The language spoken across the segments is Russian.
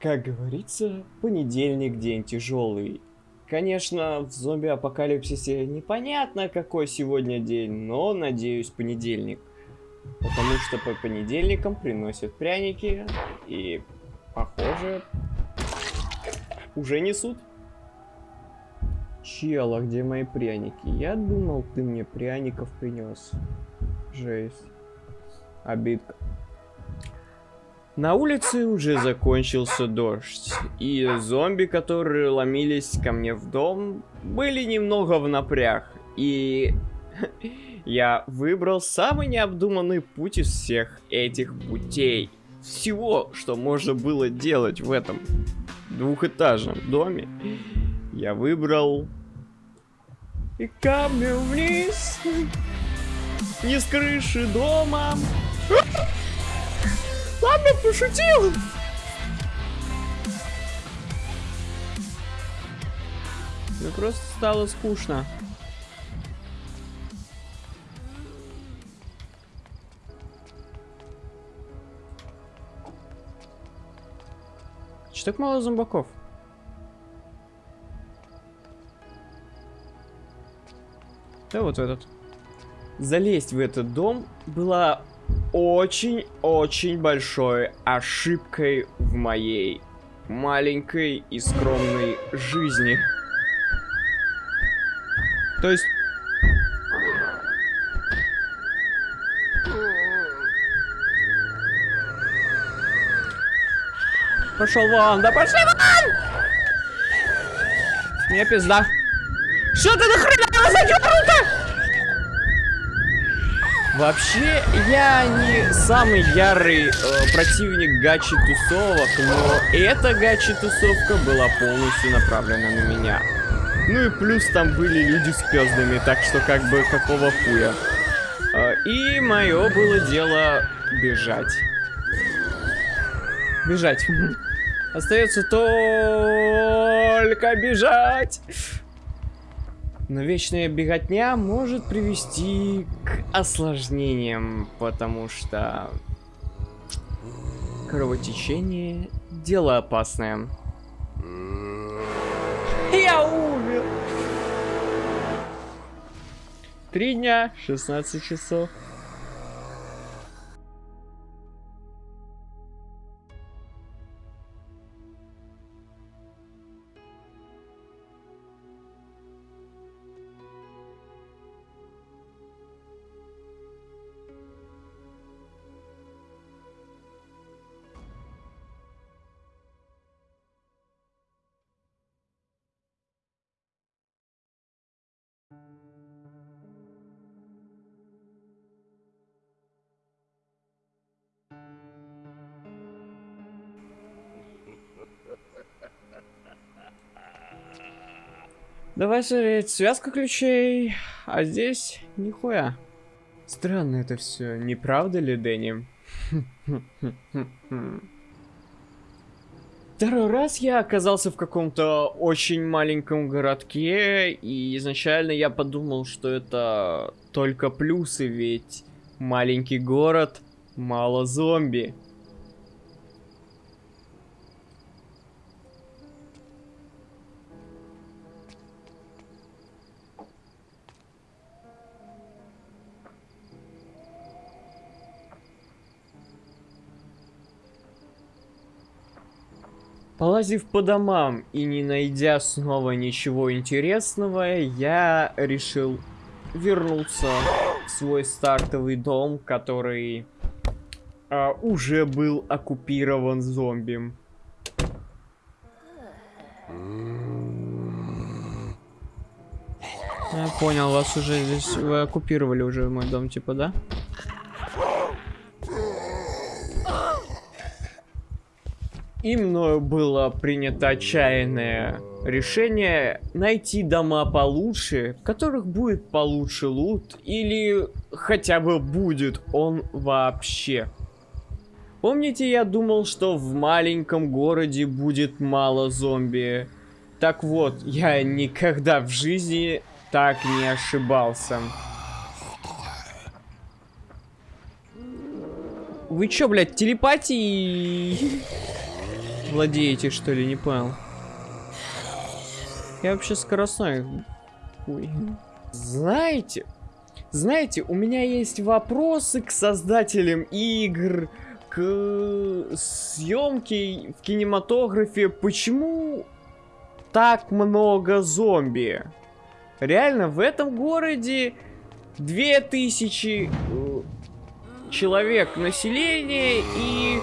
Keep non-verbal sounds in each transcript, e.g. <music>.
Как говорится, понедельник день тяжелый. Конечно, в зомби-апокалипсисе непонятно, какой сегодня день, но, надеюсь, понедельник. Потому что по понедельникам приносят пряники и, похоже, уже несут. Чела, где мои пряники? Я думал, ты мне пряников принес. Жесть. Обидка. На улице уже закончился дождь, и зомби, которые ломились ко мне в дом, были немного в напряг, и <laughs> я выбрал самый необдуманный путь из всех этих путей. Всего, что можно было делать в этом двухэтажном доме, я выбрал... И камнем вниз, <laughs> не с крыши дома. Ладно, пошутил. Мне просто стало скучно. Что так мало зомбаков? Да вот этот. Залезть в этот дом была очень-очень большой ошибкой в моей маленькой и скромной жизни. То есть... Пошел вон, да пошли вон! Мне пизда. Что ты нахрена задернуто? Вообще, я не самый ярый э, противник гачи-тусовок, но эта гачи-тусовка была полностью направлена на меня. Ну и плюс там были люди с пездами, так что как бы какого хуя. Э, и мое было дело бежать. Бежать. <laughs> Остается только бежать. Но вечная беготня может привести к осложнениям, потому что кровотечение – дело опасное. Я умер! Три дня, 16 часов. Давай смотреть, связка ключей, а здесь нихуя. Странно это все, не правда ли, Дэнни? Второй раз я оказался в каком-то очень маленьком городке, и изначально я подумал, что это только плюсы, ведь маленький город, мало зомби. Полазив по домам и не найдя снова ничего интересного, я решил вернуться в свой стартовый дом, который а, уже был оккупирован зомби. Я понял, вас уже здесь вы оккупировали уже мой дом, типа, да? И мною было принято отчаянное решение найти дома получше, в которых будет получше лут, или хотя бы будет он вообще. Помните, я думал, что в маленьком городе будет мало зомби? Так вот, я никогда в жизни так не ошибался. Вы чё, блядь, телепатии? Владеете, что ли, не понял. Я вообще скоростной. Ой. Знаете, знаете, у меня есть вопросы к создателям игр, к съемке в кинематографе. Почему так много зомби? Реально, в этом городе 2000 э, человек населения и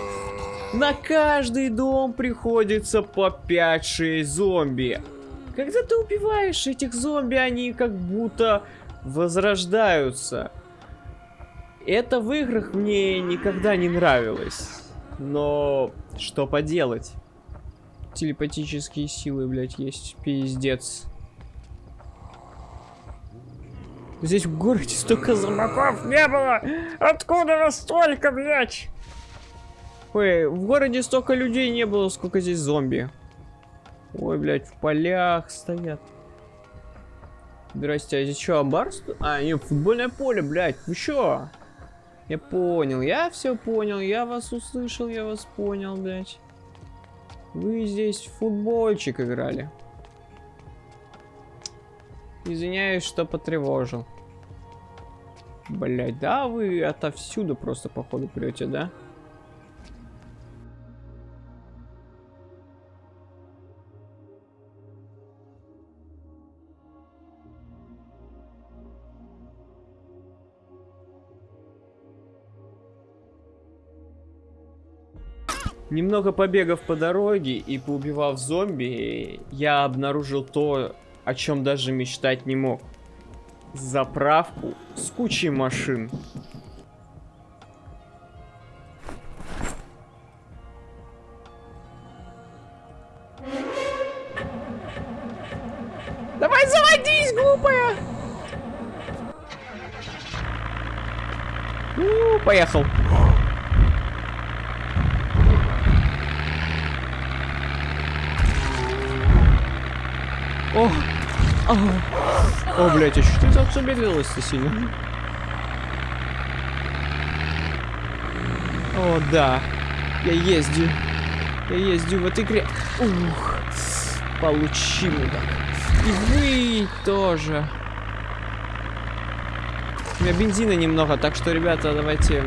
на каждый дом приходится по 5-6 зомби. Когда ты убиваешь этих зомби, они как будто возрождаются. Это в играх мне никогда не нравилось. Но что поделать? Телепатические силы, блядь, есть. Пиздец. Здесь в городе столько зомбаков не было! Откуда вас столько, блядь? Ой, в городе столько людей не было, сколько здесь зомби. Ой, блядь, в полях стоят. Здрасте, а здесь что, амбар? А, нет, футбольное поле, блядь, вы чё? Я понял, я все понял, я вас услышал, я вас понял, блядь. Вы здесь в футбольчик играли. Извиняюсь, что потревожил. Блять, да вы отовсюду просто походу прете, да? Немного побегав по дороге и поубивав зомби, я обнаружил то, о чем даже мечтать не мог. Заправку с кучей машин. Давай заводись, глупая! Ну, поехал. О, блядь, а что ты так замедлилась-то сильно? О, да. Я ездил. Я ездил в этой игре. Ух. Получи, мудак. И вы тоже. У меня бензина немного, так что, ребята, давайте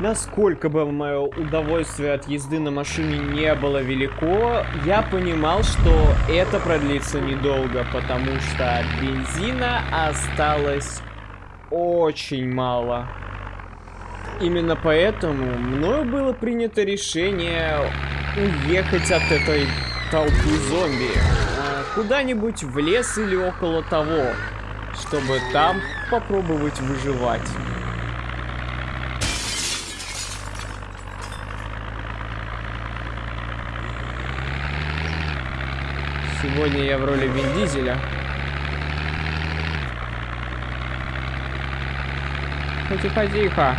Насколько бы мое удовольствие от езды на машине не было велико, я понимал, что это продлится недолго, потому что бензина осталось очень мало. Именно поэтому мною было принято решение уехать от этой толпы зомби а, куда-нибудь в лес или около того, чтобы там попробовать выживать. Сегодня я в роли Вин Дизеля. Тихо-тихо.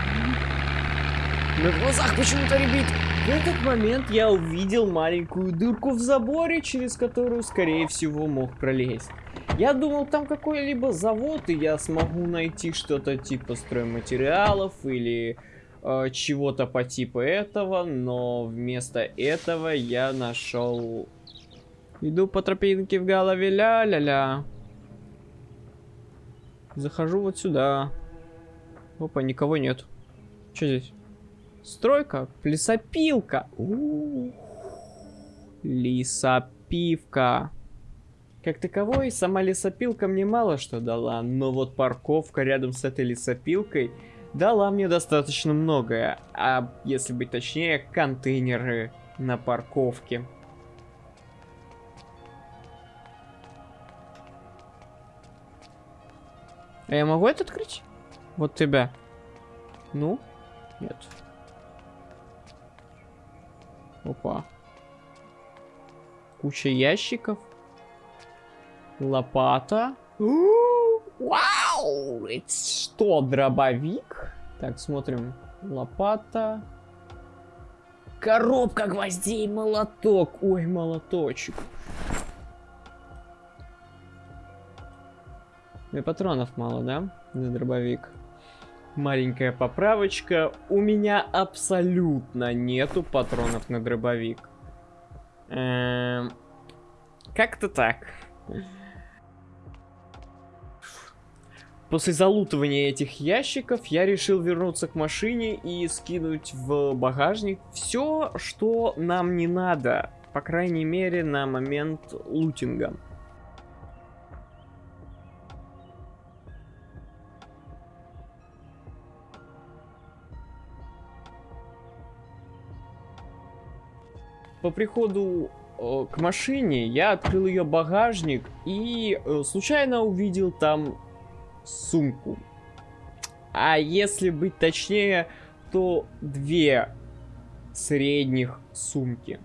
На глазах почему-то ребит. В этот момент я увидел маленькую дырку в заборе, через которую, скорее всего, мог пролезть. Я думал, там какой-либо завод, и я смогу найти что-то типа стройматериалов или э, чего-то по типу этого, но вместо этого я нашел Иду по тропинке в голове, ля-ля-ля. Захожу вот сюда. Опа, никого нет. Что здесь? Стройка? Лесопилка. У -у -у. Лесопивка. Как таковой, сама лесопилка мне мало что дала, но вот парковка рядом с этой лесопилкой дала мне достаточно многое. А если быть точнее, контейнеры на парковке. А я могу это открыть? Вот тебя. Ну? Нет. Опа. Куча ящиков. Лопата. Вау! Это что, дробовик? Так, смотрим. Лопата. Коробка гвоздей, молоток. Ой, молоточек. И патронов мало, да? На дробовик. маленькая поправочка. У меня абсолютно нету патронов на дробовик. Эм, Как-то так. После залутывания этих ящиков я решил вернуться к машине и скинуть в багажник все, что нам не надо. По крайней мере, на момент лутинга. По приходу э, к машине я открыл ее багажник и э, случайно увидел там сумку. А если быть точнее, то две средних сумки.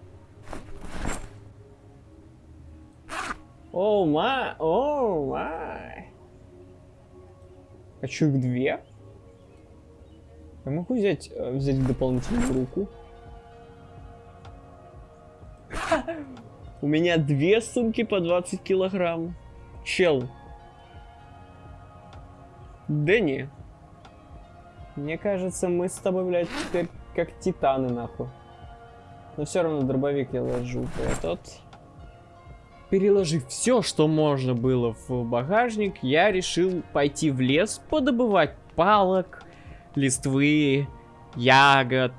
О май, о май. Хочу их две. Я могу взять, э, взять дополнительную руку? У меня две сумки по 20 килограмм. Чел. Дэнни. Мне кажется, мы с тобой, блядь, теперь как титаны, нахуй. Но все равно дробовик я ложу этот. Переложив все, что можно было в багажник, я решил пойти в лес, подобывать палок, листвы, ягод,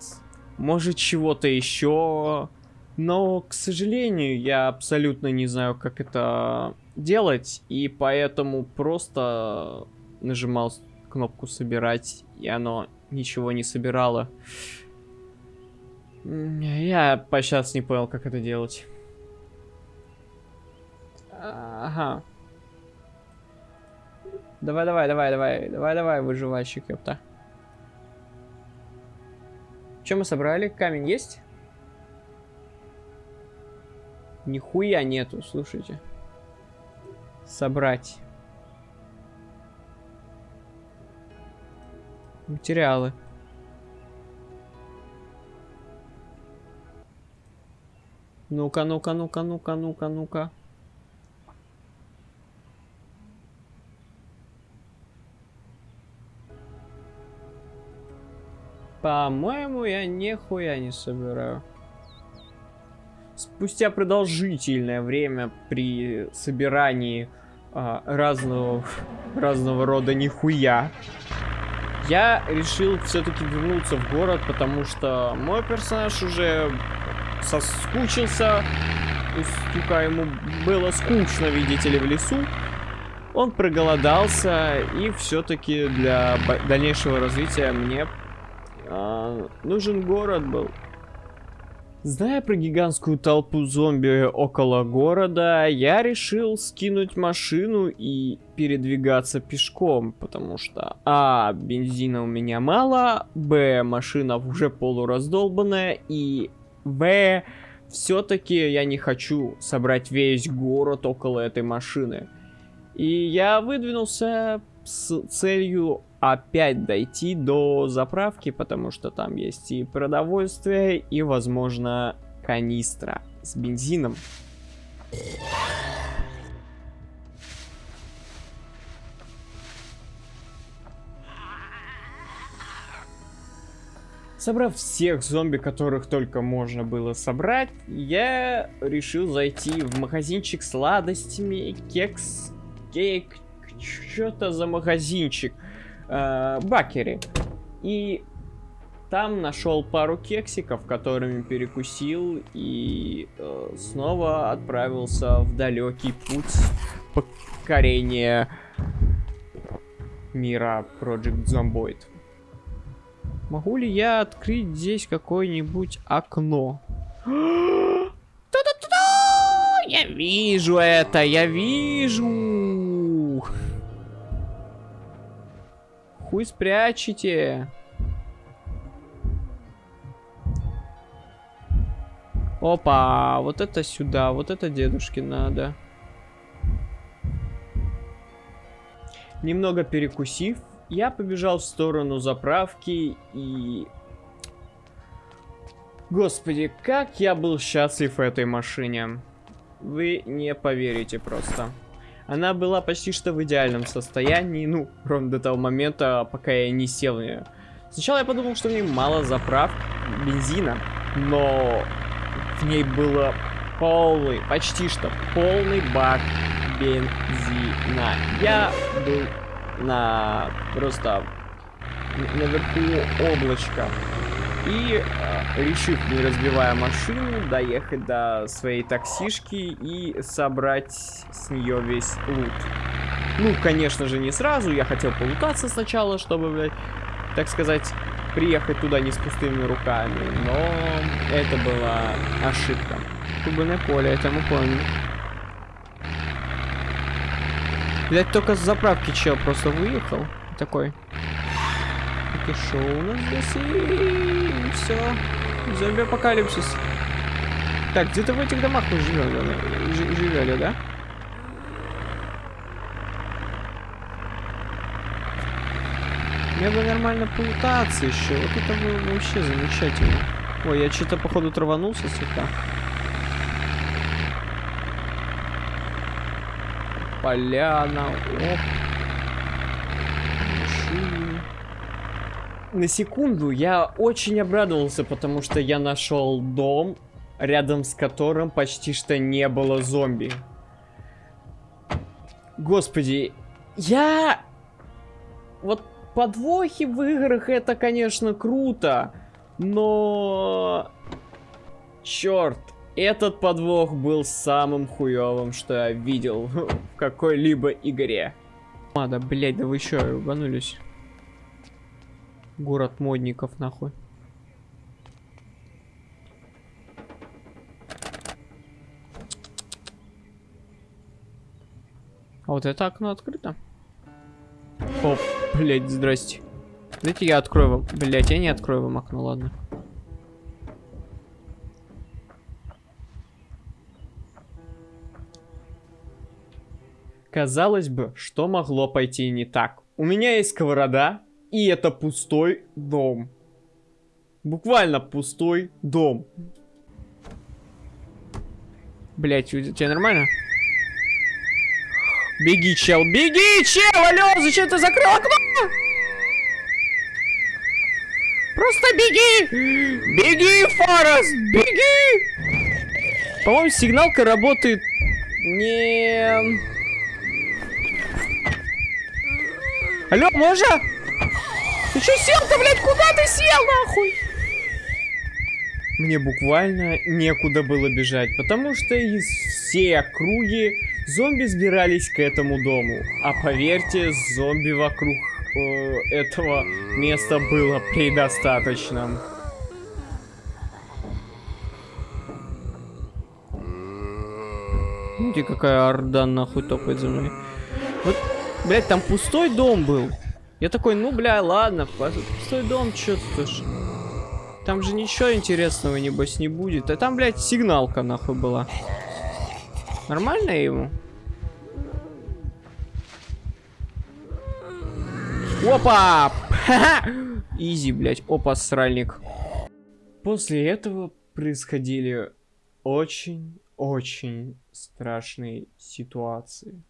может чего-то еще. Но, к сожалению, я абсолютно не знаю, как это делать, и поэтому просто нажимал кнопку собирать, и оно ничего не собирало. Я по сейчас не понял, как это делать. Ага. Давай, давай, давай, давай, давай, давай, выживальщик, ёпта. Что мы собрали? Камень есть? Нихуя нету, слушайте. Собрать. Материалы. Ну-ка, ну-ка, ну-ка, ну-ка, ну-ка, ну-ка. По-моему, я нихуя не собираю. Спустя продолжительное время при собирании а, разного, разного рода нихуя, я решил все-таки вернуться в город, потому что мой персонаж уже соскучился. Стюка ему было скучно, видите ли, в лесу. Он проголодался, и все-таки для дальнейшего развития мне э, нужен город был. Зная про гигантскую толпу зомби около города, я решил скинуть машину и передвигаться пешком, потому что А. Бензина у меня мало, Б. Машина уже полураздолбанная, и В. Все-таки я не хочу собрать весь город около этой машины. И я выдвинулся с целью опять дойти до заправки, потому что там есть и продовольствие, и, возможно, канистра с бензином. Собрав всех зомби, которых только можно было собрать, я решил зайти в магазинчик сладостями, кекс, кейк, что-то за магазинчик э. И там нашел пару кексиков, которыми перекусил и э, снова отправился в далекий путь покорения мира Project Zomboid. Могу ли я открыть здесь какое-нибудь окно? <gasps> Я вижу это, я вижу. Хуй спрячете. Опа, вот это сюда, вот это дедушке надо. Немного перекусив, я побежал в сторону заправки и... Господи, как я был счастлив в этой машине. Вы не поверите просто. Она была почти что в идеальном состоянии, ну, ровно до того момента, пока я не сел в нее. Сначала я подумал, что в ней мало заправ бензина, но в ней было полный, почти что полный бак бензина. Я был на просто наверху облачка. И, э, решив, не разбивая машину, доехать до своей таксишки и собрать с нее весь лут. Ну, конечно же, не сразу. Я хотел полутаться сначала, чтобы, блядь, так сказать, приехать туда не с пустыми руками. Но это была ошибка. Футбольное поле, это мы помним. Блять, только с заправки чел просто выехал. Такой. И шоу у нас здесь и все. Зомби-апокалипсис. Так, где-то в этих домах мы живем, живели, да? Мне бы нормально плутаться еще. Вот это было вообще замечательно. Ой, я что-то походу траванулся слегка. Поляна. Оп. Машины. На секунду я очень обрадовался, потому что я нашел дом, рядом с которым почти что не было зомби. Господи, я... Вот подвохи в играх это, конечно, круто, но... Черт, этот подвох был самым хуевым, что я видел <laughs> в какой-либо игре. А, да, блядь, да вы еще рубанулись. Город модников, нахуй. А вот это окно открыто. Оп, блядь, здрасте. Дайте я открою вам. Блядь, я не открою вам окно, ладно. Казалось бы, что могло пойти не так? У меня есть сковорода, и это пустой дом. Буквально пустой дом. Блять, у тебя нормально? Беги, чел, беги, чел, алло, зачем ты закрыл окно? Просто беги! Беги, Форест, беги! По-моему, сигналка работает не... Алло, можно? Ты что сел-то, блядь? Куда ты сел, нахуй? Мне буквально некуда было бежать, потому что из всей округи зомби сбирались к этому дому. А поверьте, зомби вокруг э, этого места было предостаточно. Смотрите, какая орда нахуй топает за мной. Вот Блять, там пустой дом был. Я такой, ну, бля, ладно, пустой дом, уж. Там же ничего интересного, небось, не будет. А там, блядь, сигналка, нахуй, была. Нормально ему? Опа! <laughs> Изи, блядь. Опа, сральник. После этого происходили очень-очень страшные ситуации.